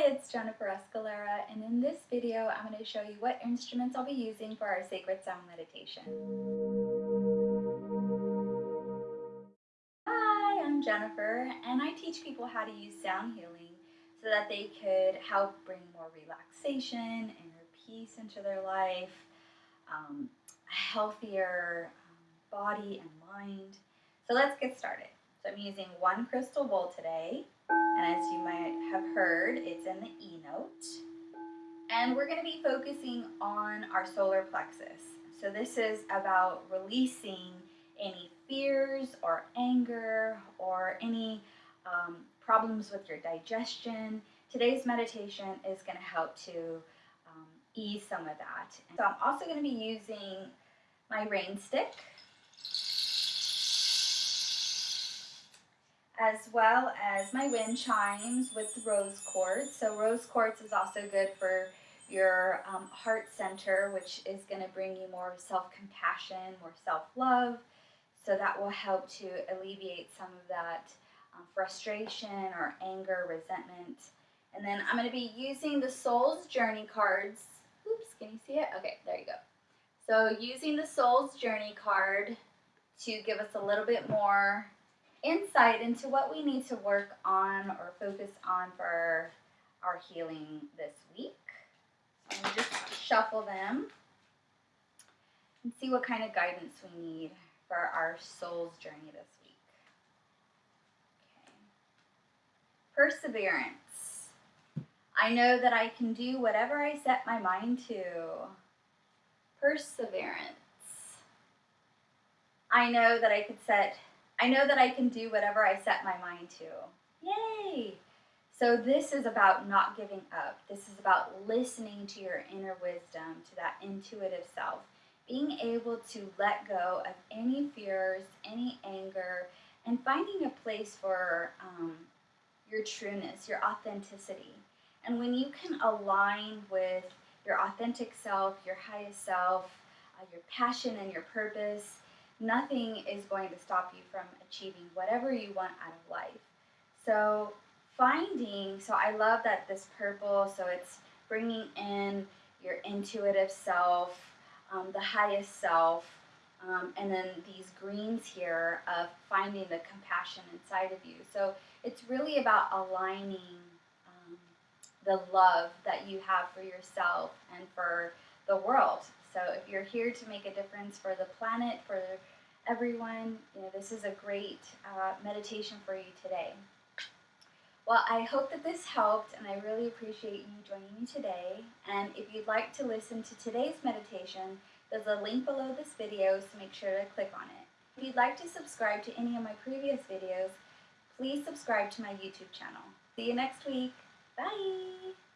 Hi, it's Jennifer Escalera, and in this video, I'm going to show you what instruments I'll be using for our Sacred Sound meditation. Hi, I'm Jennifer, and I teach people how to use sound healing so that they could help bring more relaxation, inner peace into their life, um, a healthier um, body and mind. So let's get started. So I'm using one crystal bowl today. And as you might have heard, it's in the E note. And we're going to be focusing on our solar plexus. So this is about releasing any fears or anger or any um, problems with your digestion. Today's meditation is going to help to um, ease some of that. So I'm also going to be using my rain stick as well as my wind chimes with rose quartz. So rose quartz is also good for your um, heart center, which is going to bring you more self-compassion, more self-love. So that will help to alleviate some of that um, frustration or anger, resentment. And then I'm going to be using the Soul's Journey cards. Oops, can you see it? Okay, there you go. So using the Soul's Journey card to give us a little bit more insight into what we need to work on or focus on for our healing this week. So I'm just shuffle them and see what kind of guidance we need for our soul's journey this week. Okay. Perseverance. I know that I can do whatever I set my mind to. Perseverance. I know that I could set I know that I can do whatever I set my mind to. Yay! So this is about not giving up. This is about listening to your inner wisdom, to that intuitive self. Being able to let go of any fears, any anger, and finding a place for um, your trueness, your authenticity. And when you can align with your authentic self, your highest self, uh, your passion and your purpose, nothing is going to stop you from achieving whatever you want out of life. So finding, so I love that this purple, so it's bringing in your intuitive self, um, the highest self, um, and then these greens here of finding the compassion inside of you. So it's really about aligning um, the love that you have for yourself and for the world. So if you're here to make a difference for the planet, for everyone, you know, this is a great uh, meditation for you today. Well, I hope that this helped, and I really appreciate you joining me today. And if you'd like to listen to today's meditation, there's a link below this video, so make sure to click on it. If you'd like to subscribe to any of my previous videos, please subscribe to my YouTube channel. See you next week. Bye!